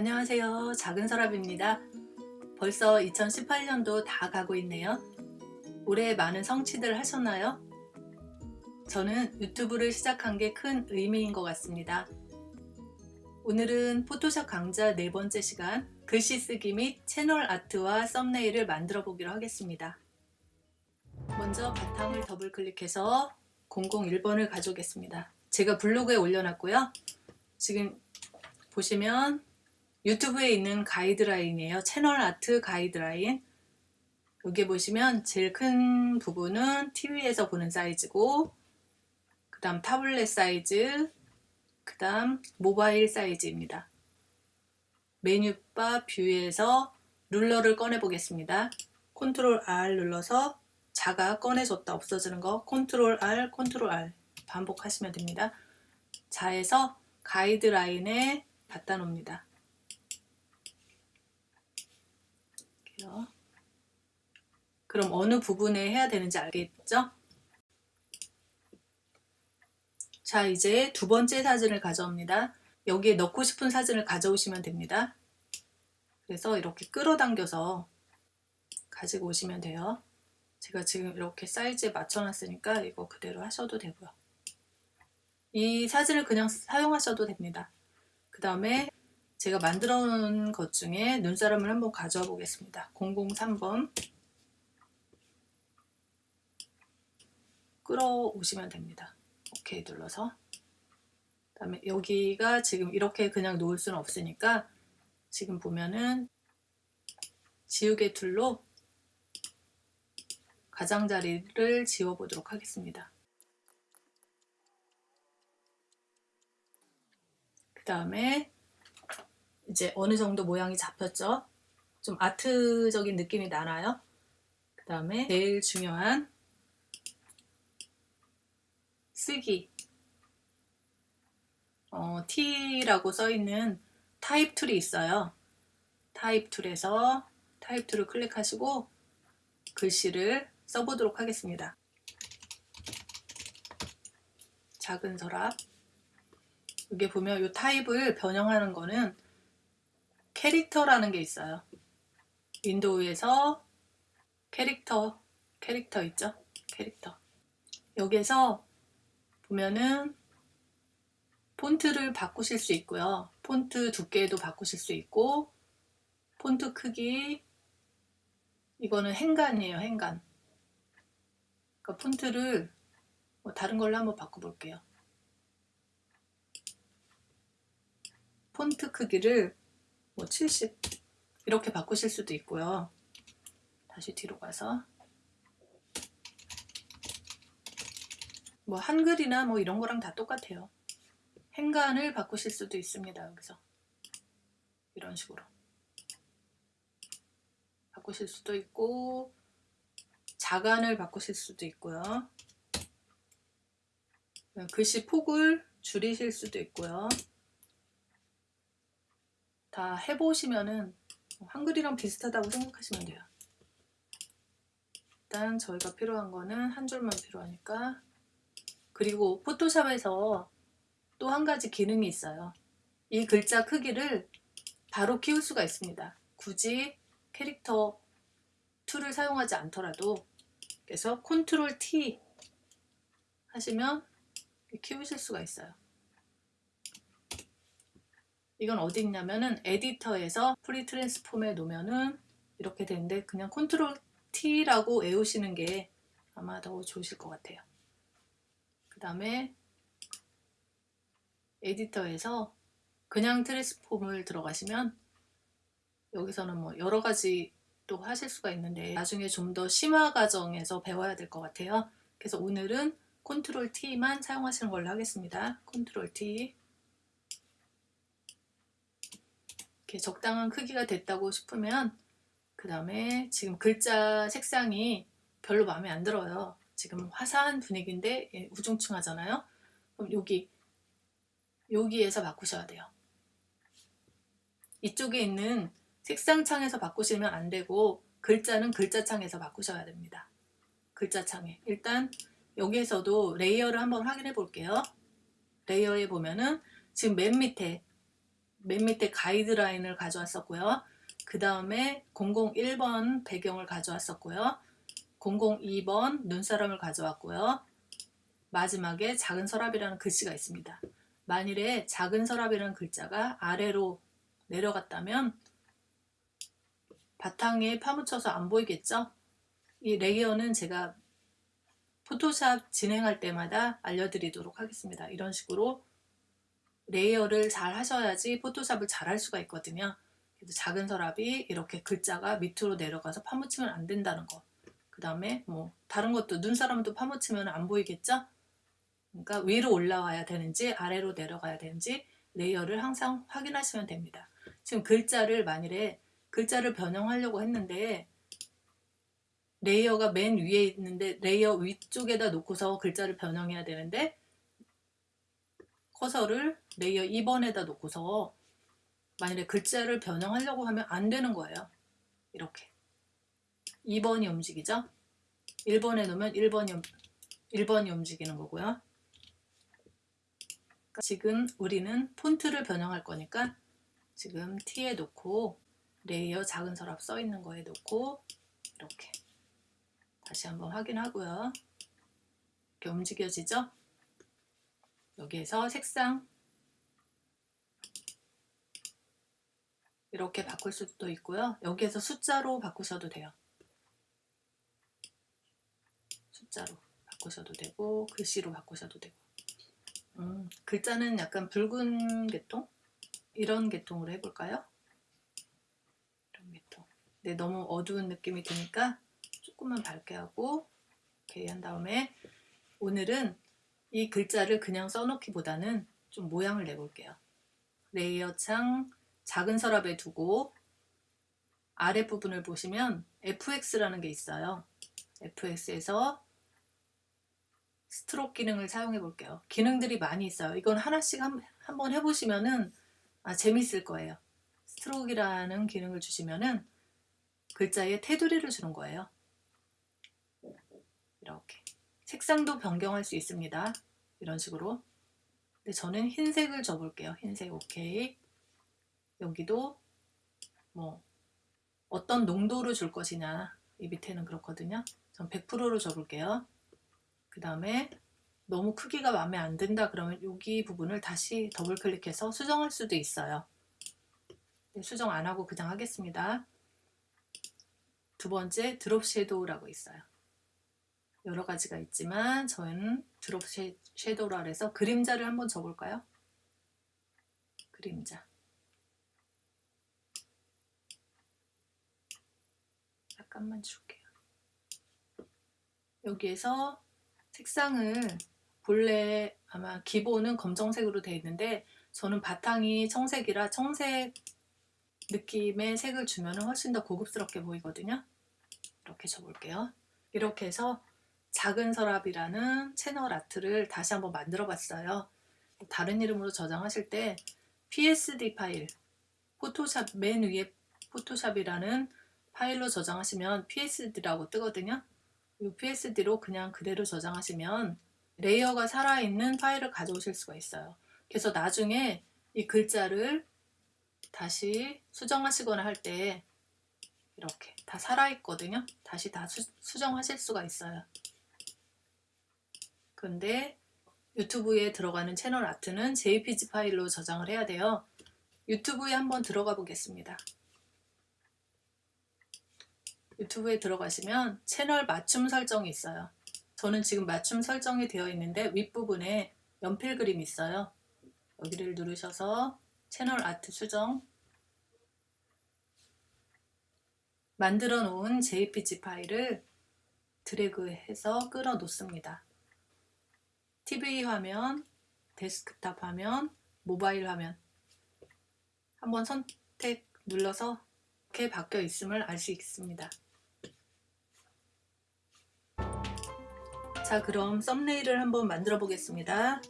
안녕하세요. 작은 서랍입니다. 벌써 2018년도 다 가고 있네요. 올해 많은 성취들 하셨나요? 저는 유튜브를 시작한 게 큰 의미인 것 같습니다. 오늘은 포토샵 강좌 네 번째 시간 글씨 쓰기 및 채널 아트와 썸네일을 만들어 보기로 하겠습니다. 먼저 바탕을 더블 클릭해서 001번을 가져오겠습니다. 제가 블로그에 올려놨고요. 지금 보시면 유튜브에 있는 가이드라인이에요. 채널 아트 가이드라인. 여기 보시면 제일 큰 부분은 TV에서 보는 사이즈고 그 다음 타블렛 사이즈 그 다음 모바일 사이즈입니다. 메뉴바 view에서 ruler를 꺼내 보겠습니다. 컨트롤 R 눌러서 자가 꺼내졌다 없어지는 거 컨트롤 R 컨트롤 R 반복하시면 됩니다. 자에서 가이드라인에 갖다 놓습니다. 할게요. 그럼 어느 부분에 해야 되는지 알겠죠? 자 이제 두 번째 사진을 가져옵니다. 여기에 넣고 싶은 사진을 가져오시면 됩니다. 그래서 이렇게 끌어당겨서 가지고 오시면 돼요. 제가 지금 이렇게 사이즈에 맞춰 놨으니까 이거 그대로 하셔도 되고요. 이 사진을 그냥 사용하셔도 됩니다. 그 다음에 제가 만들어 놓은 것 중에 눈사람을 한번 가져와 보겠습니다. 003번 끌어오시면 됩니다. 오케이 눌러서 그 다음에 여기가 지금 이렇게 그냥 놓을 수는 없으니까 지금 보면은 지우개 tool로 가장자리를 지워 보도록 하겠습니다. 그 다음에 이제 어느 정도 모양이 잡혔죠. 좀 아트적인 느낌이 나나요? 그 다음에 제일 중요한 쓰기 어, T라고 써있는 type tool이 있어요. type tool에서 type tool을 클릭하시고 글씨를 써보도록 하겠습니다. 작은 서랍 여기 보면 이 타입을 변형하는 거는 캐릭터라는 게 있어요. window에서 캐릭터, 캐릭터 있죠? 캐릭터. 여기에서 보면은 폰트를 바꾸실 수 있고요. 폰트 두께도 바꾸실 수 있고 폰트 크기 이거는 행간이에요. 행간. 그러니까 폰트를 뭐 다른 걸로 한번 바꿔볼게요. 폰트 크기를 뭐 70 이렇게 바꾸실 수도 있고요. 다시 뒤로 가서 뭐 한글이나 뭐 이런 거랑 다 똑같아요. 행간을 바꾸실 수도 있습니다. 여기서 이런 식으로 바꾸실 수도 있고 자간을 바꾸실 수도 있고요. 글씨 폭을 줄이실 수도 있고요. 다 해보시면은 한글이랑 비슷하다고 생각하시면 돼요. 일단 저희가 필요한 거는 한 줄만 필요하니까 그리고 포토샵에서 또 한 가지 기능이 있어요. 이 글자 크기를 바로 키울 수가 있습니다. 굳이 캐릭터 tool을 사용하지 않더라도 그래서 컨트롤 T 하시면 키우실 수가 있어요. 이건 어디 있냐면은 edit에서 free transform에 놓으면은 이렇게 되는데 그냥 컨트롤 T라고 외우시는 게 아마 더 좋으실 것 같아요. 그 다음에 edit에서 그냥 transform을 들어가시면 여기서는 뭐 여러 가지 또 하실 수가 있는데 나중에 좀 더 심화 과정에서 배워야 될 것 같아요. 그래서 오늘은 컨트롤 T만 사용하시는 걸로 하겠습니다. 컨트롤 T 이렇게 적당한 크기가 됐다고 싶으면 그 다음에 지금 글자 색상이 별로 마음에 안 들어요. 지금 화사한 분위기인데 예, 우중충하잖아요. 그럼 여기 여기에서 바꾸셔야 돼요. 이쪽에 있는 색상 창에서 바꾸시면 안 되고 글자는 글자 창에서 바꾸셔야 됩니다. 글자 창에 일단 여기에서도 layer를 한번 확인해 볼게요. layer에 보면은 지금 맨 밑에 맨 밑에 가이드라인을 가져왔었고요. 그 다음에 001번 배경을 가져왔었고요. 002번 눈사람을 가져왔고요. 마지막에 작은 서랍이라는 글씨가 있습니다. 만일에 작은 서랍이라는 글자가 아래로 내려갔다면 바탕에 파묻혀서 안 보이겠죠? 이 layer는 제가 포토샵 진행할 때마다 알려드리도록 하겠습니다. 이런 식으로 layer를 잘 하셔야지 포토샵을 잘 할 수가 있거든요. 그래서 작은 서랍이 이렇게 글자가 밑으로 내려가서 파묻히면 안 된다는 거. 그 다음에 뭐 다른 것도 눈사람도 파묻히면 안 보이겠죠? 그러니까 위로 올라와야 되는지 아래로 내려가야 되는지 layer를 항상 확인하시면 됩니다. 지금 글자를 만일에 글자를 변형하려고 했는데 layer가 맨 위에 있는데 layer 위쪽에다 놓고서 글자를 변형해야 되는데 커서를 layer 2번에다 놓고서 만일에 글자를 변형하려고 하면 안 되는 거예요. 이렇게 2번이 움직이죠. 1번에 놓으면 1번이, 1번이 움직이는 거고요. 지금 우리는 폰트를 변형할 거니까 지금 T에 놓고 layer 작은 서랍 써 있는 거에 놓고 이렇게 다시 한번 확인하고요. 이렇게 움직여지죠? 여기에서 색상 이렇게 바꿀 수도 있고요. 여기에서 숫자로 바꾸셔도 돼요. 숫자로 바꾸셔도 되고 글씨로 바꾸셔도 되고 음, 글자는 약간 붉은 계통? 이런 계통으로 해볼까요? 이런 계통 네, 너무 어두운 느낌이 드니까 조금만 밝게 하고 이렇게 한 다음에 오늘은 이 글자를 그냥 써놓기보다는 좀 모양을 내볼게요. layer 창 작은 서랍에 두고 아랫부분을 보시면 FX라는 게 있어요. FX에서 stroke 기능을 사용해 볼게요. 기능들이 많이 있어요. 이건 하나씩 한, 한번 해보시면은 아, 재밌을 거예요. 스트로크라는 기능을 주시면은 글자에 테두리를 주는 거예요. 이렇게 색상도 변경할 수 있습니다. 이런 식으로 근데 저는 흰색을 줘볼게요. 흰색 오케이 여기도 뭐 어떤 농도로 줄 것이냐 이 밑에는 그렇거든요. 전 100%로 줘볼게요. 그 다음에 너무 크기가 마음에 안 든다 그러면 여기 부분을 다시 더블 클릭해서 수정할 수도 있어요. 네, 수정 안 하고 그냥 하겠습니다. 두 번째 드롭 섀도우라고 있어요. 여러 가지가 있지만 저는 드롭 섀도우라 해서 그림자를 한번 줘볼까요? 그림자 약간만 줄게요. 여기에서 색상을 본래 아마 기본은 검정색으로 되어 있는데 저는 바탕이 청색이라 청색 느낌의 색을 주면 훨씬 더 고급스럽게 보이거든요. 이렇게 줘볼게요. 이렇게 해서 작은 서랍이라는 채널 아트를 다시 한번 만들어 봤어요. 다른 이름으로 저장하실 때 PSD 파일, 포토샵 맨 위에 포토샵이라는 파일로 저장하시면 PSD라고 뜨거든요. 이 PSD로 그냥 그대로 저장하시면 레이어가 살아있는 파일을 가져오실 수가 있어요. 그래서 나중에 이 글자를 다시 수정하시거나 할 때 이렇게 다 살아있거든요. 다시 다 수, 수정하실 수가 있어요. 근데 유튜브에 들어가는 채널 아트는 JPG 파일로 저장을 해야 돼요. 유튜브에 한번 들어가 보겠습니다. 유튜브에 들어가시면 채널 맞춤 설정이 있어요. 저는 지금 맞춤 설정이 되어 있는데 윗부분에 연필 그림이 있어요. 여기를 누르셔서 채널 아트 수정 만들어 놓은 JPG 파일을 드래그해서 끌어 놓습니다. TV 화면, 데스크탑 화면, 모바일 화면 한번 선택 눌러서 이렇게 바뀌어 있음을 알 수 있습니다. 자 그럼 thumbnail을 한번 만들어 보겠습니다.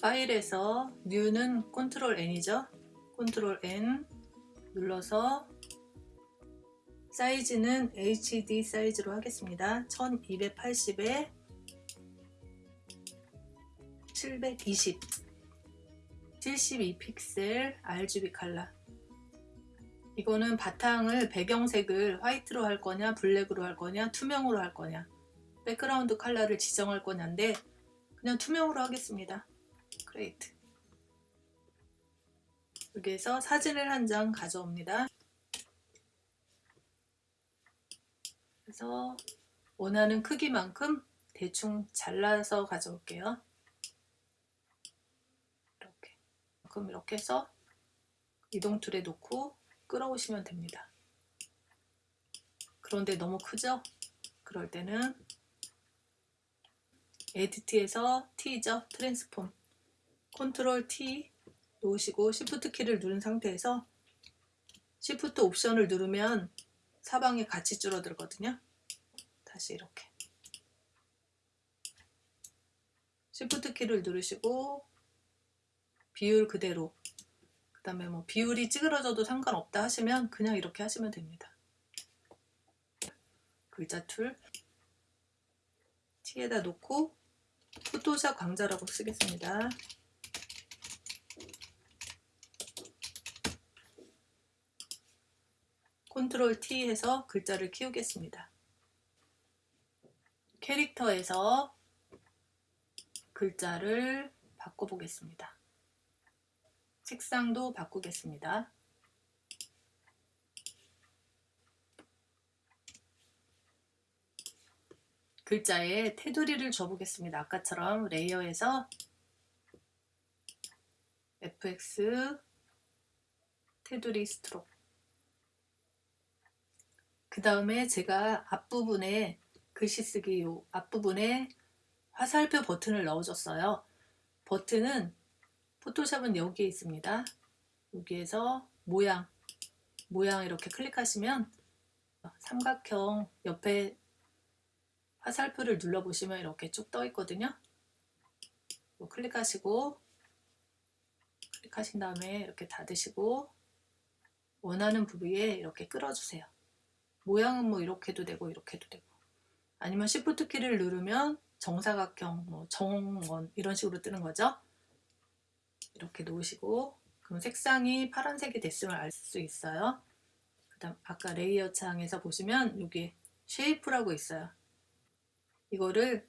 파일에서 New는 컨트롤 N이죠. 컨트롤 N 눌러서 사이즈는 HD 사이즈로 하겠습니다. 1280에 720 72픽셀 RGB 칼라 이거는 바탕을 배경색을 white로 할 거냐 black으로 할 거냐 투명으로 할 거냐. background color를 지정할 거냐인데 그냥 투명으로 하겠습니다. create 여기에서 사진을 한 장 가져옵니다. 그래서 원하는 크기만큼 대충 잘라서 가져올게요 이렇게 그럼 이렇게 해서 이동 tool에 놓고 끌어오시면 됩니다. 그런데 너무 크죠? 그럴 때는 edit에서 T죠? transform. control T 놓으시고 Shift 키를 누른 상태에서 Shift 옵션을 누르면 사방이 같이 줄어들거든요. 다시 이렇게. Shift 키를 누르시고 비율 그대로 그 다음에 뭐 비율이 찌그러져도 상관없다 하시면 그냥 이렇게 하시면 됩니다 글자 툴 T에다 놓고 포토샵 강좌라고 쓰겠습니다. control T 해서 글자를 키우겠습니다. character에서 글자를 바꿔보겠습니다. 색상도 바꾸겠습니다. 글자에 테두리를 줘보겠습니다. 아까처럼 layer에서 fx 테두리 스트록 그 다음에 제가 앞부분에 글씨 쓰기 요 앞부분에 화살표 버튼을 넣어줬어요. 버튼은 포토샵은 여기에 있습니다. 여기에서 모양 모양 이렇게 클릭하시면 삼각형 옆에 화살표를 눌러보시면 이렇게 쭉 떠 있거든요. 뭐 클릭하시고 클릭하신 다음에 이렇게 닫으시고 원하는 부위에 이렇게 끌어주세요. 모양은 뭐 이렇게도 되고 이렇게도 되고 아니면 Shift 키를 누르면 정사각형, 뭐 정원 이런 식으로 뜨는 거죠. 이렇게 놓으시고 그럼 색상이 파란색이 됐음을 알 수 있어요. 그 다음 아까 layer 창에서 보시면 여기 shape라고 있어요. 이거를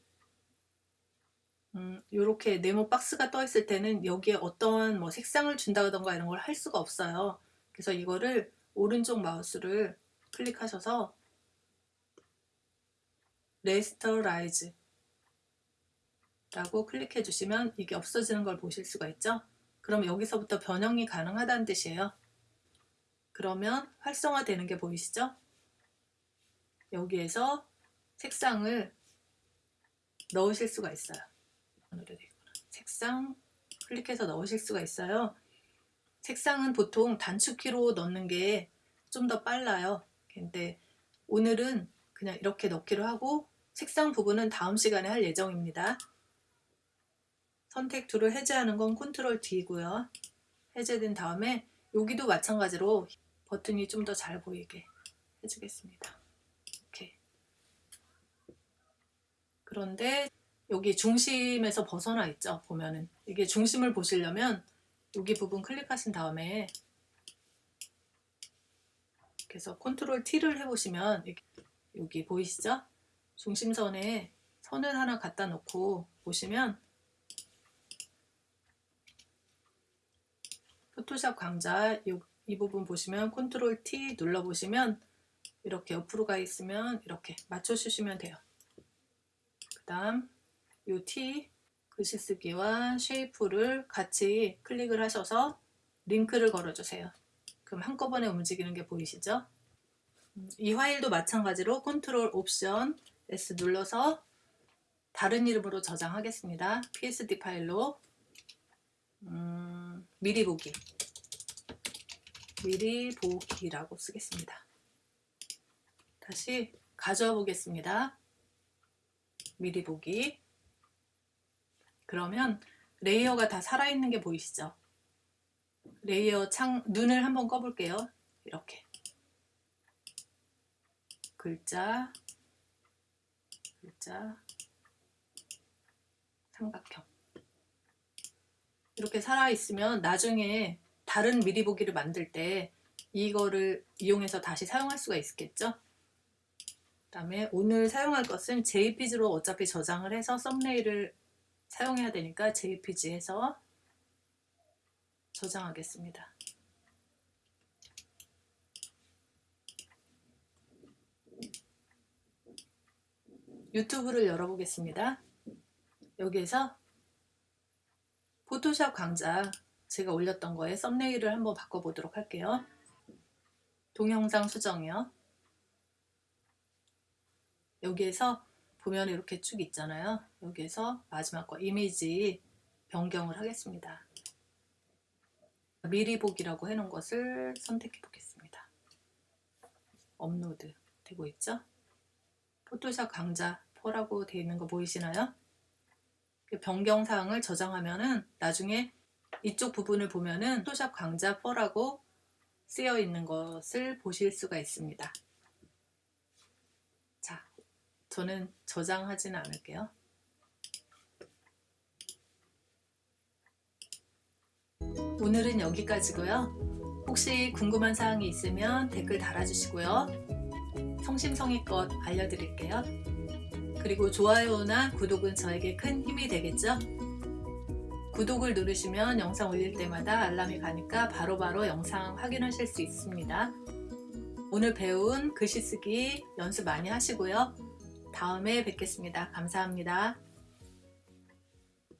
음, 이렇게 네모 박스가 떠 있을 때는 여기에 어떤 뭐 색상을 준다던가 이런 걸 할 수가 없어요. 그래서 이거를 오른쪽 마우스를 클릭하셔서 rasterize 라고 클릭해 주시면 이게 없어지는 걸 보실 수가 있죠. 그럼 여기서부터 변형이 가능하다는 뜻이에요. 그러면 활성화 되는 게 보이시죠? 여기에서 색상을 넣으실 수가 있어요. 색상 클릭해서 넣으실 수가 있어요. 색상은 보통 단축키로 넣는 게 좀 더 빨라요. 근데 오늘은 그냥 이렇게 넣기로 하고 색상 부분은 다음 시간에 할 예정입니다. 선택 tool을 해제하는 건 control D고요. 해제된 다음에 여기도 마찬가지로 버튼이 좀 더 잘 보이게 해주겠습니다. 이렇게. 그런데 여기 중심에서 벗어나 있죠. 보면은 이게 중심을 보시려면 여기 부분 클릭하신 다음에 그래서 컨트롤 T를 해보시면 여기 보이시죠? 중심선에 선을 하나 갖다 놓고 보시면 Photoshop 강좌 이 부분 보시면 control T 눌러보시면 이렇게 옆으로 가 있으면 이렇게 맞춰주시면 돼요. 그 다음 이 T 글씨 쓰기와 shape를 같이 클릭을 하셔서 링크를 걸어주세요. 그럼 한꺼번에 움직이는 게 보이시죠? 음, 이 파일도 마찬가지로 control option S 눌러서 다른 이름으로 저장하겠습니다. PSD 파일로 음, 미리 보기 미리 보기라고 쓰겠습니다. 다시 가져와 보겠습니다. 미리 보기 그러면 layer가 다 살아있는 게 보이시죠? layer 창 눈을 한번 꺼볼게요. 이렇게 글자 글자 삼각형 이렇게 살아있으면 나중에 다른 미리 보기를 만들 때 이거를 이용해서 다시 사용할 수가 있겠죠? 그 다음에 오늘 사용할 것은 JPG로 어차피 저장을 해서 썸네일을 사용해야 되니까 JPG 해서 저장하겠습니다. 유튜브를 열어보겠습니다. 여기에서 포토샵 강좌 제가 올렸던 거에 썸네일을 한번 바꿔보도록 할게요. 동영상 수정이요. 여기에서 보면 이렇게 쭉 있잖아요. 여기에서 마지막 거 이미지 변경을 하겠습니다. 미리 보기라고 해놓은 것을 선택해 보겠습니다. 업로드 되고 있죠? 포토샵 강좌 4라고 되어 있는 거 보이시나요? 변경 사항을 저장하면은 나중에 이쪽 부분을 보면은 포토샵 강좌 4라고 쓰여 있는 것을 보실 수가 있습니다. 자, 저는 저장하지는 않을게요. 오늘은 여기까지고요. 혹시 궁금한 사항이 있으면 댓글 달아주시고요. 성심성의껏 알려드릴게요. 그리고 좋아요나 구독은 저에게 큰 힘이 되겠죠? 구독을 누르시면 영상 올릴 때마다 알람이 가니까 바로바로 바로 영상 확인하실 수 있습니다. 오늘 배운 글씨 쓰기 연습 많이 하시고요. 다음에 뵙겠습니다. 감사합니다.